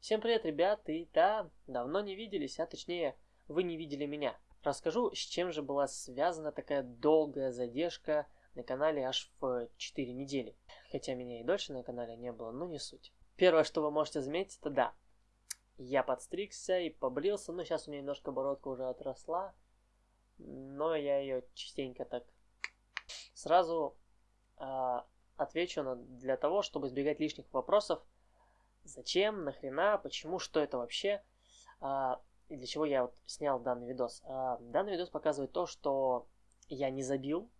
Всем привет, ребят, и да, давно не виделись, а точнее, вы не видели меня. Расскажу, с чем же была связана такая долгая задержка на канале аж в 4 недели. Хотя меня и дольше на канале не было, но не суть. Первое, что вы можете заметить, это да, я подстригся и побрился, но сейчас у меня немножко бородка уже отросла, но я ее частенько так сразу э, отвечу на, для того, чтобы избегать лишних вопросов. Зачем, нахрена, почему, что это вообще, э, и для чего я вот снял данный видос. Э, данный видос показывает то, что я не забил,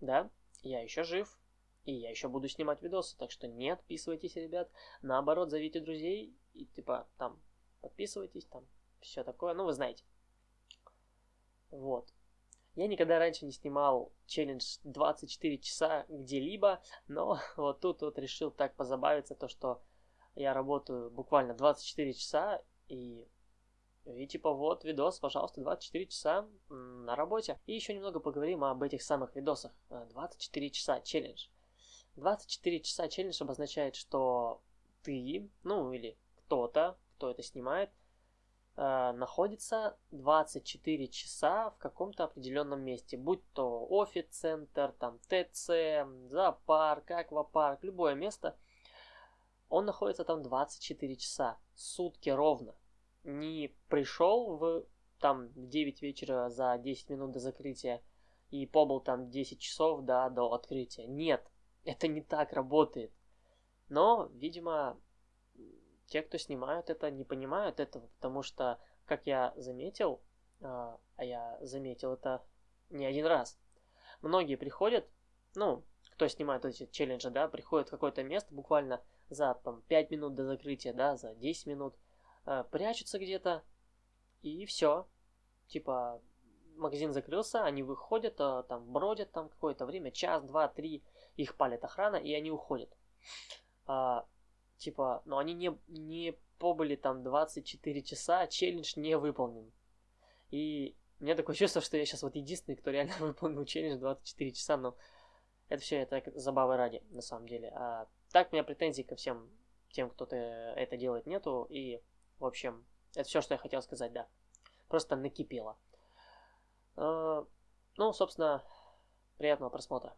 да, я еще жив, и я еще буду снимать видосы, так что не отписывайтесь, ребят. Наоборот, зовите друзей и типа там подписывайтесь, там все такое, ну вы знаете. Вот. Я никогда раньше не снимал челлендж 24 часа где-либо, но вот тут вот решил так позабавиться, то что я работаю буквально 24 часа и и типа вот видос, пожалуйста, 24 часа на работе. И еще немного поговорим об этих самых видосах. 24 часа челлендж. 24 часа челлендж обозначает, что ты, ну или кто-то, кто это снимает, Э, находится 24 часа в каком-то определенном месте, будь то офис-центр, там ТЦ, зоопарк, аквапарк, любое место, он находится там 24 часа, сутки ровно. Не пришел в там в 9 вечера за 10 минут до закрытия и побыл там 10 часов да, до открытия. Нет, это не так работает. Но, видимо, те, кто снимают это, не понимают этого, потому что, как я заметил, а, а я заметил это не один раз, многие приходят, ну, кто снимает эти челленджи, да, приходят в какое-то место буквально за там 5 минут до закрытия, да, за 10 минут, э, прячутся где-то, и все. Типа, магазин закрылся, они выходят, э, там бродят там какое-то время, час, два, три, их палит охрана, и они уходят. Э, Типа, но они не, не побыли там 24 часа, челлендж не выполнен. И у меня такое чувство, что я сейчас вот единственный, кто реально выполнил челлендж 24 часа, но это все это забавы ради, на самом деле. А так у меня претензий ко всем тем, кто это делает, нету. И, в общем, это все, что я хотел сказать, да. Просто накипело. А, ну, собственно, приятного просмотра.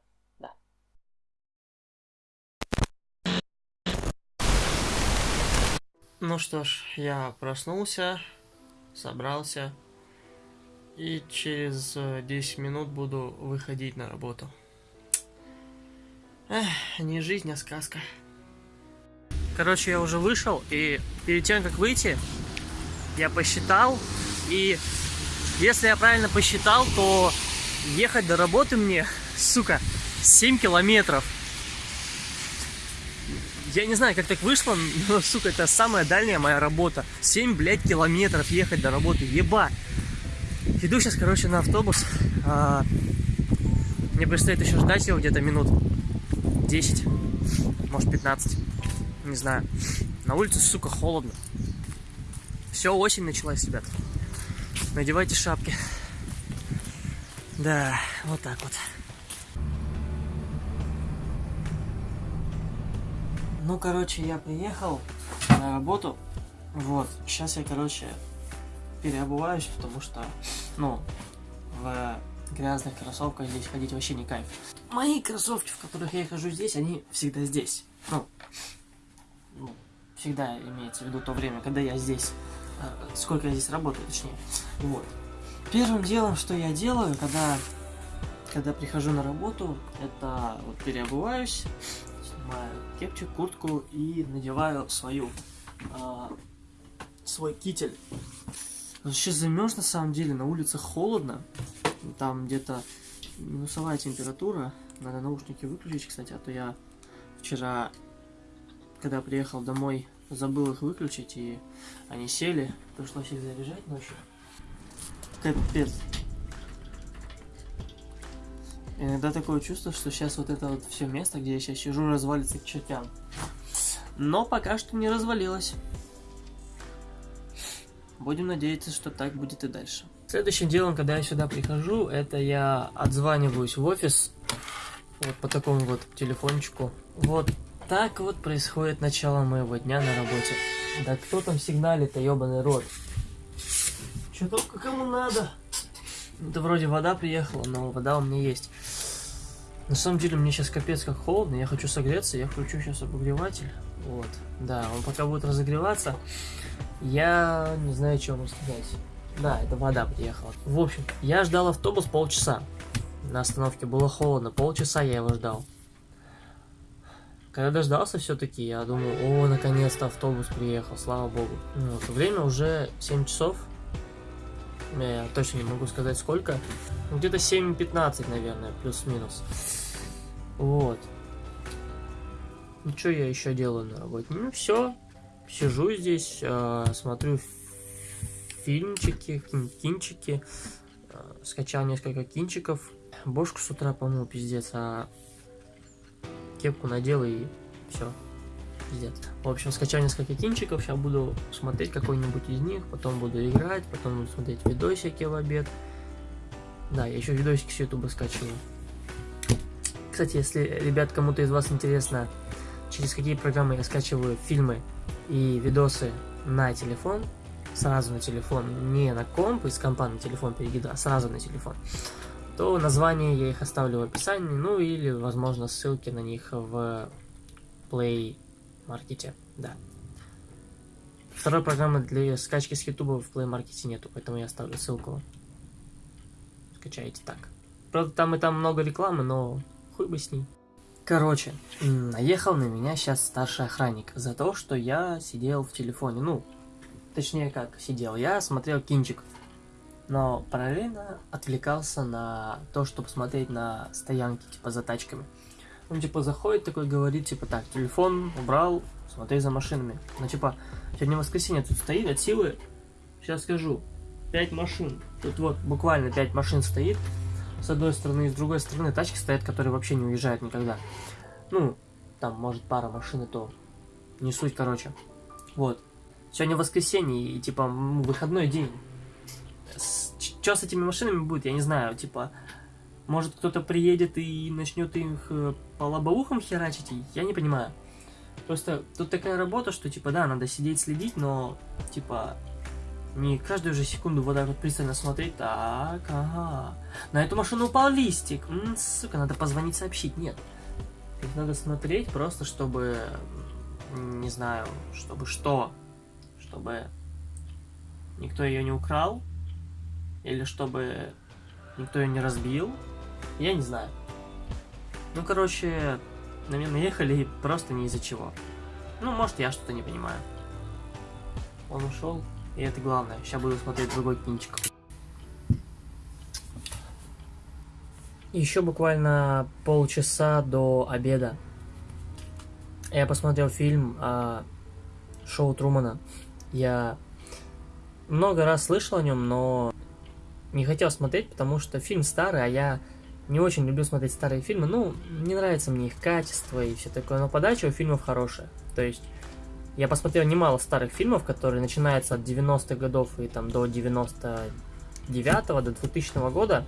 Ну что ж, я проснулся, собрался и через 10 минут буду выходить на работу. Эх, не жизнь, а сказка. Короче, я уже вышел, и перед тем, как выйти, я посчитал, и если я правильно посчитал, то ехать до работы мне, сука, 7 километров. Я не знаю, как так вышло, но, сука, это самая дальняя моя работа. 7, блядь, километров ехать до работы, еба. Иду сейчас, короче, на автобус. А, мне предстоит еще ждать его где-то минут 10, может 15, не знаю. На улице, сука, холодно. Все, осень началась, ребят. Надевайте шапки. Да, вот так вот. Ну, короче, я приехал на работу. Вот, сейчас я, короче, переобуваюсь, потому что, ну, в грязных кроссовках здесь ходить вообще не кайф. Мои кроссовки, в которых я хожу здесь, они всегда здесь. Ну, ну всегда имеется в виду то время, когда я здесь, э, сколько я здесь работаю, точнее. Вот. Первым делом, что я делаю, когда, когда прихожу на работу, это вот переобуваюсь, снимаю кепчик, куртку и надеваю свою, э, свой китель. Сейчас замерз на самом деле, на улице холодно, там где-то минусовая температура, надо наушники выключить, кстати, а то я вчера, когда приехал домой, забыл их выключить, и они сели, пришлось их заряжать ночью. Капец. Иногда такое чувство, что сейчас вот это вот все место, где я сейчас сижу, развалится к чертям. Но пока что не развалилось. Будем надеяться, что так будет и дальше. Следующим делом, когда я сюда прихожу, это я отзваниваюсь в офис. Вот по такому вот телефончику. Вот так вот происходит начало моего дня на работе. Да кто там сигналит-то, ебаный рот? Что только кому надо? Это вроде вода приехала, но вода у меня есть. На самом деле мне сейчас капец как холодно, я хочу согреться, я включу сейчас обогреватель. Вот, да, он пока будет разогреваться. Я не знаю, что вам сказать. Да, это вода приехала. В общем, я ждал автобус полчаса. На остановке было холодно, полчаса я его ждал. Когда дождался все-таки, я думал, о, наконец-то автобус приехал, слава богу. Ну, вот, время уже 7 часов. Я точно не могу сказать сколько. Ну, где-то 7.15, наверное, плюс-минус. Вот. Ну, что я еще делаю на работе? Ну, все. Сижу здесь, э, смотрю фильмчики, кинчики. Э, скачал несколько кинчиков. Бошку с утра помыл, пиздец, а кепку надел и все. Пиздец. В общем, скачал несколько кинчиков, сейчас буду смотреть какой-нибудь из них, потом буду играть, потом буду смотреть видосики в обед. Да, я еще видосики с ютуба скачиваю. Кстати, если, ребят, кому-то из вас интересно, через какие программы я скачиваю фильмы и видосы на телефон, сразу на телефон, не на комп, из компа на телефон перекидываю, а сразу на телефон, то название я их оставлю в описании, ну или, возможно, ссылки на них в Play Market, да. Второй программы для скачки с YouTube в Play Market нету, поэтому я оставлю ссылку. Скачайте так. Правда, там и там много рекламы, но хуй бы с ней. Короче, наехал на меня сейчас старший охранник за то, что я сидел в телефоне. Ну, точнее как сидел, я смотрел кинчик но параллельно отвлекался на то, чтобы смотреть на стоянки, типа, за тачками. Он, типа, заходит такой, говорит, типа, так, телефон убрал, смотри за машинами. Ну, типа, сегодня воскресенье тут стоит от силы, сейчас скажу, 5 машин. Тут вот буквально 5 машин стоит, с одной стороны, и с другой стороны тачки стоят, которые вообще не уезжают никогда. Ну, там, может, пара машин и то. Не суть, короче. Вот. Сегодня воскресенье, и, типа, выходной день что с этими машинами будет, я не знаю, типа, может кто-то приедет и начнет их э, по лобовухам херачить, я не понимаю. Просто тут такая работа, что, типа, да, надо сидеть, следить, но, типа, не каждую же секунду вот так вот пристально смотреть. Так, ага. На эту машину упал листик. М -м, сука, надо позвонить, сообщить. Нет. Надо смотреть просто, чтобы, не знаю, чтобы что? Чтобы никто ее не украл, или чтобы никто ее не разбил. Я не знаю. Ну, короче, на меня наехали просто не из-за чего. Ну, может, я что-то не понимаю. Он ушел, и это главное. Сейчас буду смотреть другой кинчик. Еще буквально полчаса до обеда я посмотрел фильм а, «Шоу Трумана». Я много раз слышал о нем, но не хотел смотреть, потому что фильм старый, а я не очень люблю смотреть старые фильмы. Ну, не нравится мне их качество и все такое, но подача у фильмов хорошая. То есть, я посмотрел немало старых фильмов, которые начинаются от 90-х годов и там до 99-го, до 2000 года.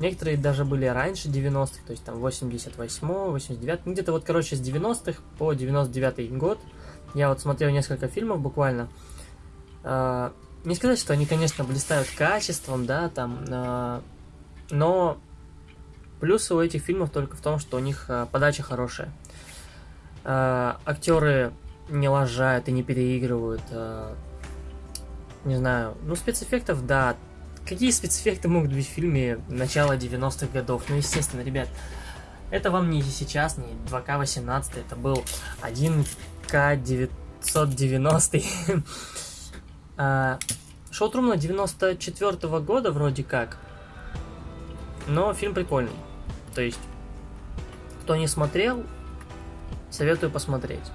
Некоторые даже были раньше 90-х, то есть там 88 89 ну где-то вот, короче, с 90-х по 99 год. Я вот смотрел несколько фильмов буквально. А, не сказать, что они, конечно, блистают качеством, да, там, э, но плюсы у этих фильмов только в том, что у них э, подача хорошая. Актеры не лажают и не переигрывают. Не знаю, ну спецэффектов, да. Какие спецэффекты могут быть в фильме начала 90-х годов? Ну, естественно, ребят, это вам не сейчас, не 2К18, это был 1К990. А, Шоу Трумана 94 -го года вроде как, но фильм прикольный. То есть, кто не смотрел, советую посмотреть.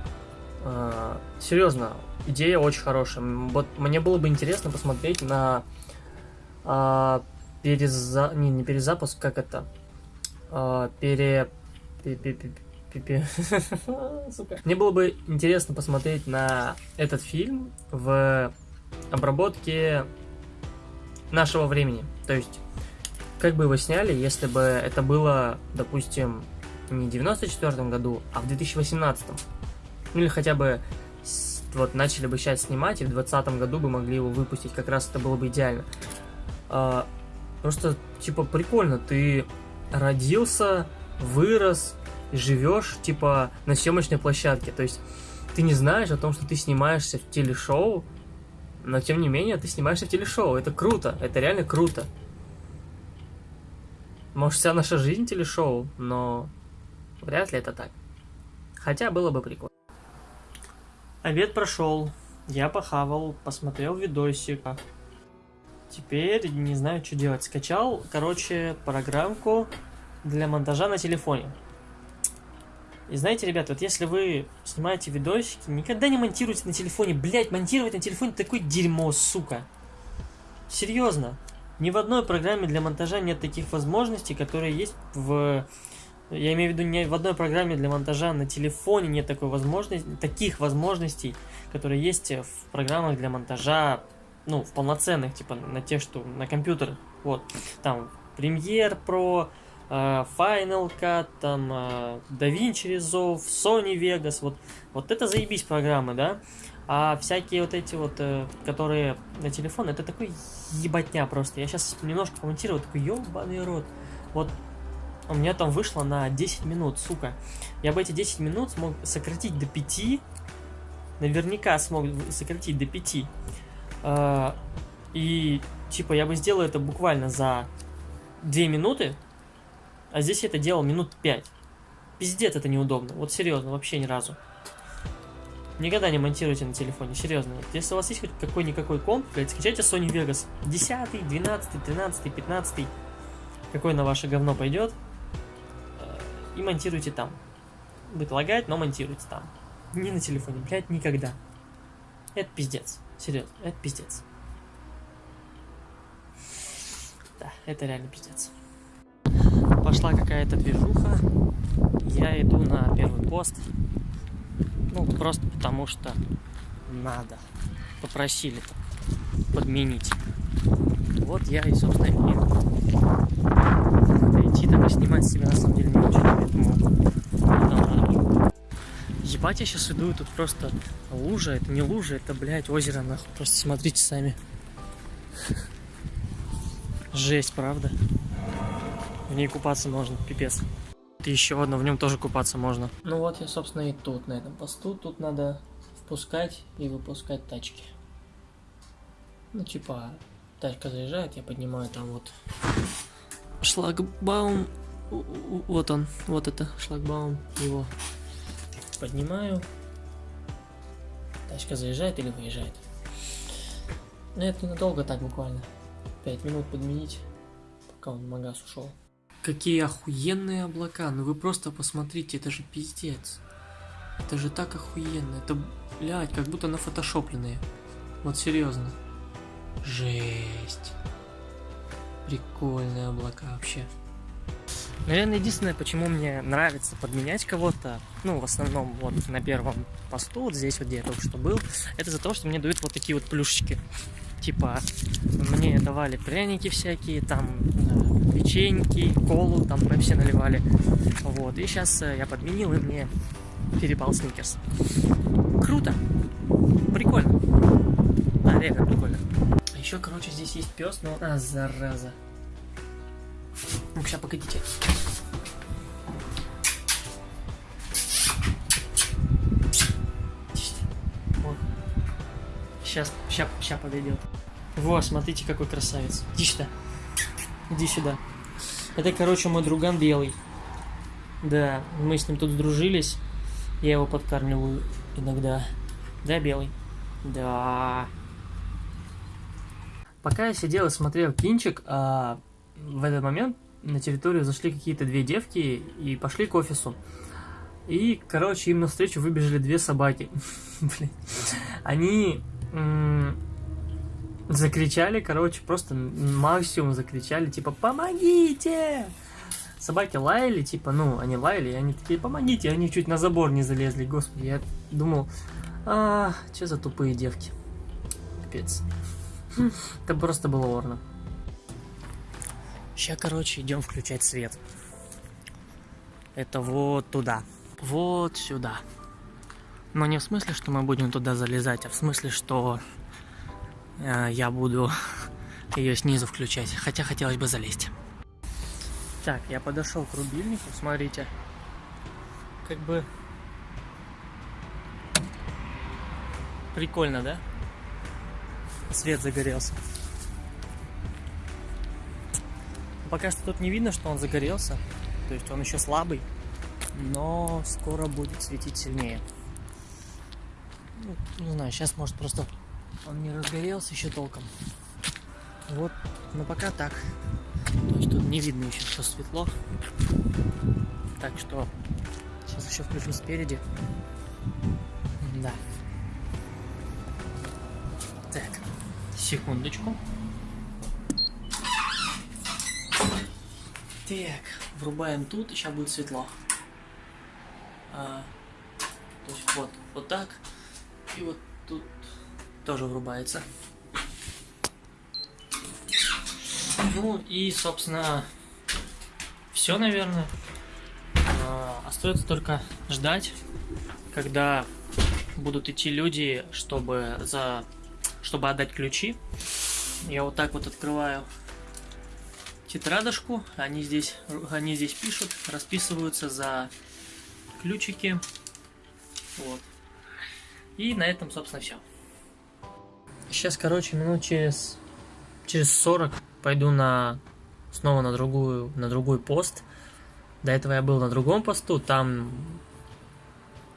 А, серьезно, идея очень хорошая. Вот мне было бы интересно посмотреть на а, переза... не, не перезапуск, как это? А, пере... Мне было бы интересно посмотреть на этот фильм в обработки нашего времени. То есть, как бы его сняли, если бы это было, допустим, не в 94 году, а в 2018. Ну или хотя бы вот начали бы сейчас снимать, и в 2020 году бы могли его выпустить, как раз это было бы идеально. А, просто, типа, прикольно, ты родился, вырос, живешь, типа, на съемочной площадке, то есть ты не знаешь о том, что ты снимаешься в телешоу, но тем не менее ты снимаешься в телешоу, это круто, это реально круто. Может, вся наша жизнь телешоу, но вряд ли это так. Хотя было бы прикольно. Обед прошел, я похавал, посмотрел видосик. Теперь не знаю, что делать. Скачал, короче, программку для монтажа на телефоне. И знаете, ребят, вот если вы снимаете видосики, никогда не монтируйте на телефоне. Блять, монтировать на телефоне такое дерьмо, сука. Серьезно. Ни в одной программе для монтажа нет таких возможностей, которые есть в... Я имею в виду, ни в одной программе для монтажа на телефоне нет такой возможности, таких возможностей, которые есть в программах для монтажа, ну, в полноценных, типа, на тех, что на компьютерах. Вот, там, Premiere Pro, э, Final Cut, там, э, DaVinci Resolve, Sony Vegas, вот, вот это заебись программы, да? А всякие вот эти вот, э, которые на телефон, это такой ебатня просто. Я сейчас немножко комментирую, такой ебаный рот. Вот у меня там вышло на 10 минут, сука. Я бы эти 10 минут смог сократить до 5. Наверняка смог сократить до 5. Э, и, типа, я бы сделал это буквально за 2 минуты. А здесь я это делал минут 5. Пиздец, это неудобно. Вот серьезно, вообще ни разу. Никогда не монтируйте на телефоне, серьезно. Если у вас есть хоть какой-никакой комп, блядь, скачайте Sony Vegas. 10, 12, 13, 15. Какой на ваше говно пойдет. Э, и монтируйте там. Будет лагать, но монтируйте там. Не на телефоне, блядь, никогда. Это пиздец. Серьезно, это пиздец. Да, это реально пиздец. Пошла какая-то движуха. Я иду на первый пост. Ну, просто потому что надо. Попросили подменить. Вот я и, собственно, и Надо идти так и снимать себя, на самом деле, не очень, поэтому. Ебать, я сейчас иду, и тут просто лужа, это не лужа, это, блядь, озеро, нахуй. Просто смотрите сами. Жесть, правда? В ней купаться можно, пипец еще одно, в нем тоже купаться можно. Ну вот я, собственно, и тут, на этом посту. Тут надо впускать и выпускать тачки. Ну, типа, тачка заезжает, я поднимаю там вот шлагбаум. Вот он, вот это шлагбаум, его поднимаю. Тачка заезжает или выезжает. Но это ненадолго так буквально. 5 минут подменить, пока он в магаз ушел. Какие охуенные облака, ну вы просто посмотрите, это же пиздец. Это же так охуенно, это, блядь, как будто нафотошопленные. Вот серьезно. Жесть. Прикольные облака вообще. Наверное, единственное, почему мне нравится подменять кого-то, ну, в основном, вот на первом посту, вот здесь вот, где я только что был, это за то, что мне дают вот такие вот плюшечки. Типа, мне давали пряники всякие, там, печеньки, колу, там пепси наливали. Вот, и сейчас э, я подменил, и мне перепал сникерс. Круто! Прикольно. Да, реально прикольно. Еще, короче, здесь есть пес, но... А, зараза. Ну, сейчас, погодите. Сейчас, сейчас, сейчас подойдет. Во, смотрите, какой красавец. Иди сюда. Иди сюда. Это, короче, мой друган Белый. Да, мы с ним тут сдружились. Я его подкармливаю иногда. Да, Белый? Да. Пока я сидел и смотрел кинчик, а в этот момент на территорию зашли какие-то две девки и пошли к офису. И, короче, им навстречу выбежали две собаки. Блин. Они закричали, короче, просто максимум закричали, типа, помогите! Собаки лаяли, типа, ну, они лаяли, и они такие, помогите, они чуть на забор не залезли, господи, я думал, а, что за тупые девки, капец. Это просто было орно. Сейчас, короче, идем включать свет. Это вот туда. Вот сюда. Но не в смысле, что мы будем туда залезать, а в смысле, что э, я буду ее снизу включать. Хотя хотелось бы залезть. Так, я подошел к рубильнику, смотрите. Как бы... Прикольно, да? Свет загорелся. Пока что тут не видно, что он загорелся. То есть он еще слабый. Но скоро будет светить сильнее. Ну, не знаю, сейчас может просто он не разгорелся еще толком. Вот, но пока так. То есть тут не видно еще, что светло. Так что сейчас еще включу спереди. Да. Так, секундочку. Так, врубаем тут, и сейчас будет светло. А, то есть вот, вот так. И вот тут тоже врубается. Ну и, собственно, все, наверное. А, остается только ждать, когда будут идти люди, чтобы за чтобы отдать ключи. Я вот так вот открываю тетрадочку, они здесь, они здесь пишут, расписываются за ключики. Вот. И на этом, собственно, все. Сейчас, короче, минут через, через 40 пойду на снова на другую, на другой пост. До этого я был на другом посту, там,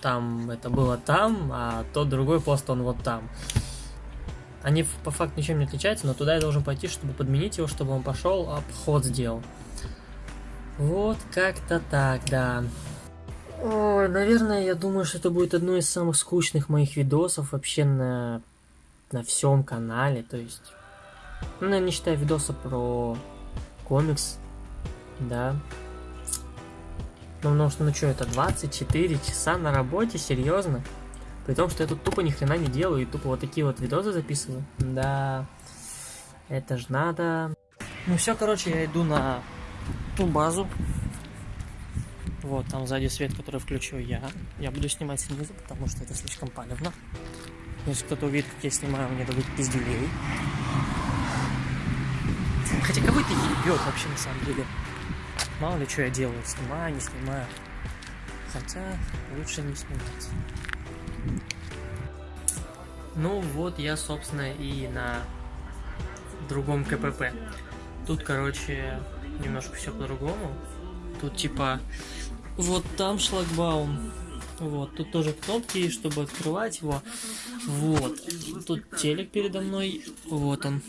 там это было там, а тот другой пост, он вот там. Они по факту ничем не отличаются, но туда я должен пойти, чтобы подменить его, чтобы он пошел, обход сделал. Вот как-то так, да. Ой, наверное, я думаю, что это будет одно из самых скучных моих видосов вообще на, на всем канале. То есть, ну, не считая видоса про комикс, да. Ну, потому что, ну что, это 24 часа на работе, серьезно? При том, что я тут тупо ни хрена не делаю и тупо вот такие вот видосы записываю. Да, это ж надо. Ну все, короче, я иду на ту базу. Вот, там сзади свет, который включу я. Я буду снимать снизу, потому что это слишком палевно. Если кто-то увидит, как я снимаю, мне дадут пизделей. Хотя кого это ебет вообще на самом деле? Мало ли что я делаю, снимаю, не снимаю. Хотя лучше не снимать. Ну вот я, собственно, и на другом КПП. Тут, короче, немножко все по-другому. Тут типа вот там шлагбаум. Вот, тут тоже кнопки, чтобы открывать его. Вот, тут телек передо мной. Вот он.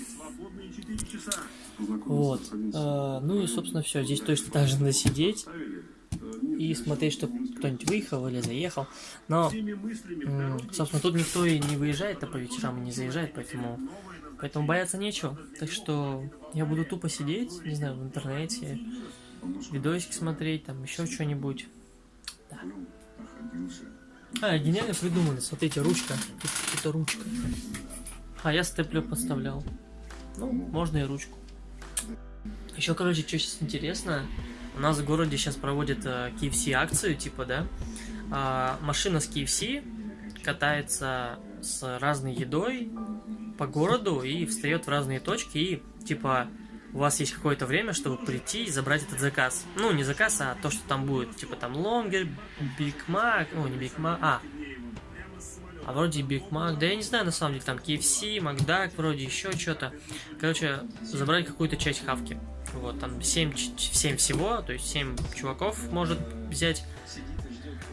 Вот. А, ну и, собственно, все. Здесь точно так же надо сидеть и смотреть, чтобы кто-нибудь выехал или заехал. Но, собственно, тут никто и не выезжает, а по вечерам и не заезжает, поэтому, поэтому бояться нечего. Так что я буду тупо сидеть, не знаю, в интернете, видосик смотреть, там еще что-нибудь. Да. А, гениально придумали. Смотрите, ручка. Тут это ручка. А я степлер поставлял. Ну, можно и ручку. Еще, короче, что сейчас интересно. У нас в городе сейчас проводят э, KFC акцию, типа, да. А, машина с KFC катается с разной едой по городу и встает в разные точки и, типа, у вас есть какое-то время, чтобы прийти и забрать этот заказ. Ну, не заказ, а то, что там будет. Типа там лонгер, Биг Мак, ну, не Биг Мак, а. А вроде Биг Мак, да я не знаю, на самом деле, там KFC, Макдак, вроде еще что-то. Короче, забрать какую-то часть хавки. Вот, там 7, 7 всего, то есть 7 чуваков может взять.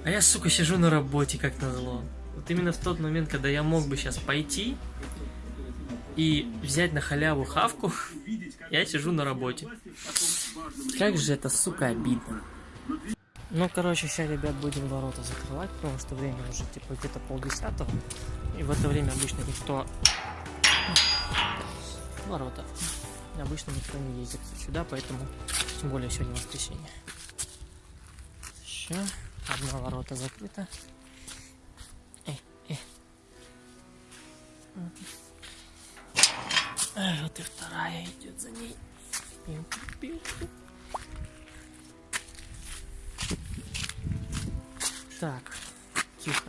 А я, сука, сижу на работе, как назло. Вот именно в тот момент, когда я мог бы сейчас пойти и взять на халяву хавку, я сижу на работе. Как же это, сука, обидно. Ну, короче, сейчас, ребят, будем ворота закрывать, потому что время уже, типа, где-то полдесятого. И в это время обычно никто... Ворота. Обычно никто не ездит сюда, поэтому... Тем более сегодня воскресенье. Все. Одна ворота закрыта. Э, э. Вот и вторая идет за ней. Так, тихо.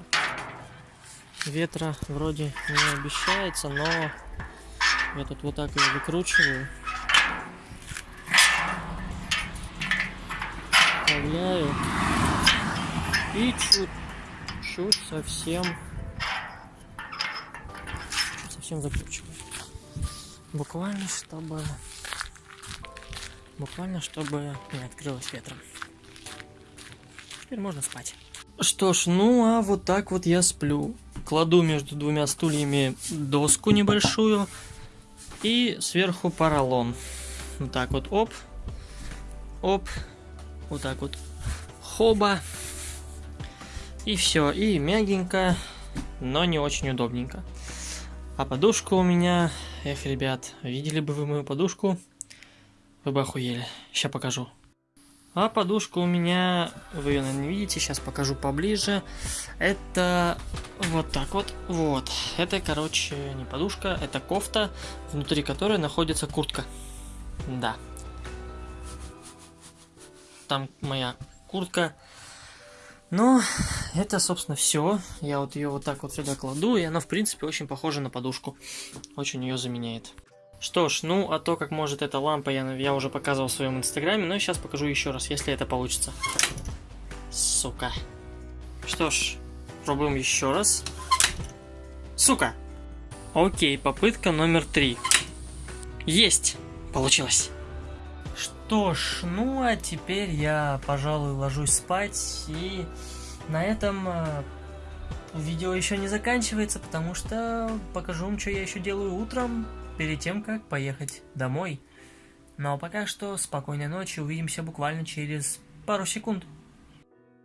ветра вроде не обещается, но я тут вот так его выкручиваю. Вставляю. И чуть-чуть совсем совсем закручиваю. Буквально, чтобы буквально, чтобы не открылось ветром. Теперь можно спать. Что ж, ну а вот так вот я сплю. Кладу между двумя стульями доску небольшую и сверху поролон. Вот так вот, оп, оп, вот так вот, хоба. И все, и мягенько, но не очень удобненько. А подушка у меня, эх, ребят, видели бы вы мою подушку, вы бы охуели. Сейчас покажу. А подушка у меня, вы ее, наверное, не видите, сейчас покажу поближе. Это вот так вот, вот. Это, короче, не подушка, это кофта, внутри которой находится куртка. Да. Там моя куртка. Но это, собственно, все. Я вот ее вот так вот сюда кладу, и она, в принципе, очень похожа на подушку. Очень ее заменяет. Что ж, ну, а то, как может эта лампа, я, я уже показывал в своем инстаграме, но сейчас покажу еще раз, если это получится. Сука. Что ж, пробуем еще раз. Сука! Окей, попытка номер три. Есть! Получилось. Что ж, ну а теперь я, пожалуй, ложусь спать и на этом э, видео еще не заканчивается, потому что покажу вам, что я еще делаю утром перед тем, как поехать домой. Ну а пока что спокойной ночи, увидимся буквально через пару секунд.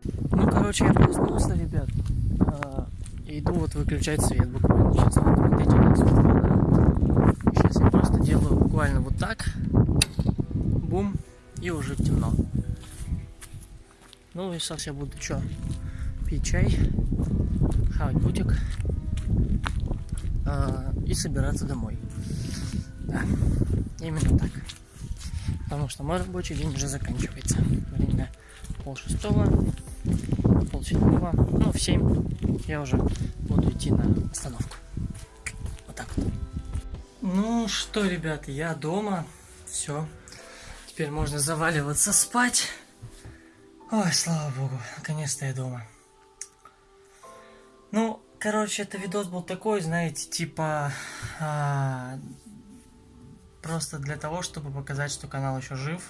Ну, короче, я проснулся, ребят. А, иду вот выключать свет буквально. Сейчас вот, вот эти вот Сейчас я просто делаю буквально вот так. Бум. И уже темно. Ну и сейчас я буду что? Пить чай, хавать бутик э, и собираться домой. Да, именно так. Потому что мой рабочий день уже заканчивается. Время пол шестого, пол седьмого, ну в семь я уже буду идти на остановку. Вот так вот. Ну что, ребят, я дома. Все. Теперь можно заваливаться спать. Ой, слава богу, наконец-то я дома. Ну, короче, это видос был такой, знаете, типа... А, просто для того, чтобы показать, что канал еще жив,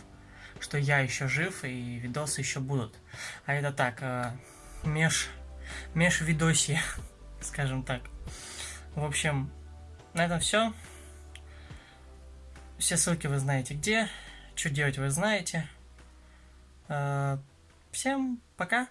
что я еще жив и видосы еще будут. А это так, а, меж, меж видоси, скажем так. В общем, на этом все. Все ссылки вы знаете где. Что делать вы знаете. А, всем пока.